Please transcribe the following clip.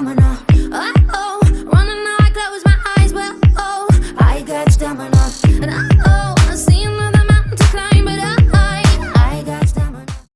phenomenon